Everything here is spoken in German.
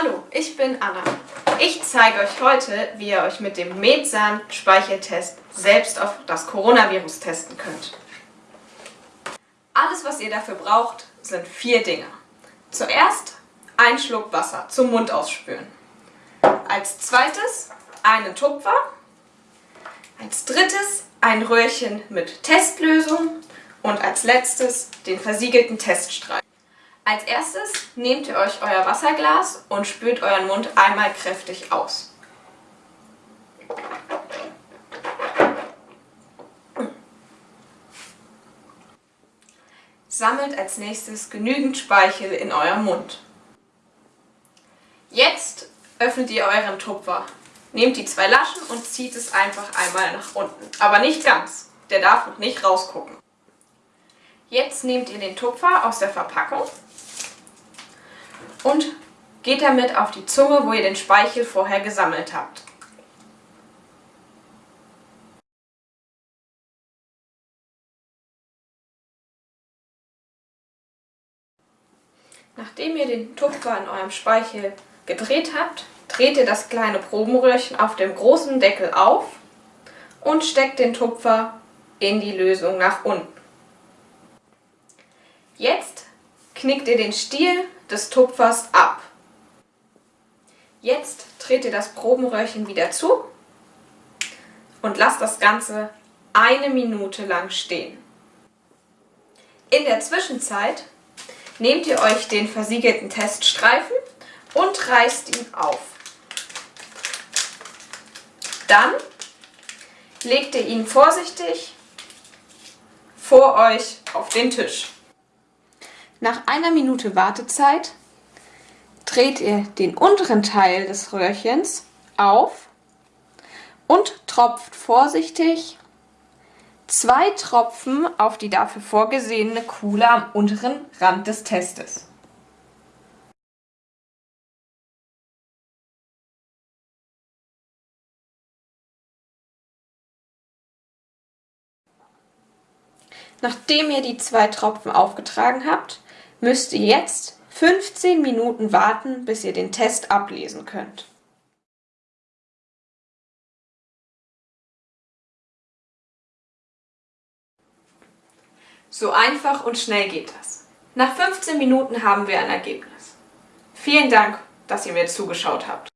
Hallo, ich bin Anna. Ich zeige euch heute, wie ihr euch mit dem Metsan-Speicheltest selbst auf das Coronavirus testen könnt. Alles, was ihr dafür braucht, sind vier Dinge. Zuerst ein Schluck Wasser zum Mund ausspülen. Als zweites einen Tupfer. Als drittes ein Röhrchen mit Testlösung. Und als letztes den versiegelten Teststreifen. Als erstes nehmt ihr euch euer Wasserglas und spült euren Mund einmal kräftig aus. Sammelt als nächstes genügend Speichel in eurem Mund. Jetzt öffnet ihr euren Tupfer. Nehmt die zwei Laschen und zieht es einfach einmal nach unten. Aber nicht ganz, der darf noch nicht rausgucken. Jetzt nehmt ihr den Tupfer aus der Verpackung und geht damit auf die Zunge, wo ihr den Speichel vorher gesammelt habt. Nachdem ihr den Tupfer in eurem Speichel gedreht habt, dreht ihr das kleine Probenröhrchen auf dem großen Deckel auf und steckt den Tupfer in die Lösung nach unten. Jetzt knickt ihr den Stiel des Tupfers ab. Jetzt dreht ihr das Probenröhrchen wieder zu und lasst das Ganze eine Minute lang stehen. In der Zwischenzeit nehmt ihr euch den versiegelten Teststreifen und reißt ihn auf. Dann legt ihr ihn vorsichtig vor euch auf den Tisch. Nach einer Minute Wartezeit dreht ihr den unteren Teil des Röhrchens auf und tropft vorsichtig zwei Tropfen auf die dafür vorgesehene Kuhle am unteren Rand des Testes. Nachdem ihr die zwei Tropfen aufgetragen habt, müsst ihr jetzt 15 Minuten warten, bis ihr den Test ablesen könnt. So einfach und schnell geht das. Nach 15 Minuten haben wir ein Ergebnis. Vielen Dank, dass ihr mir zugeschaut habt.